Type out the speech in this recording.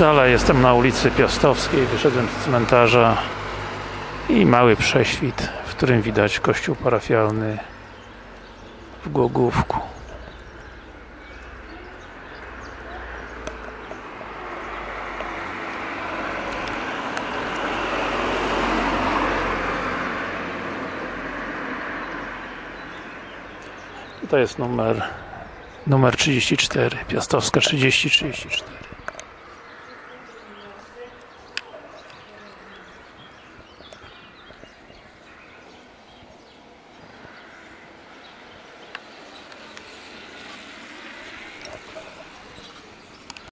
No, Dalej jestem na ulicy Piastowskiej, wyszedłem z cmentarza i mały prześwit, w którym widać kościół parafialny w Głogówku. Tutaj jest numer numer 34, Piastowska 3034.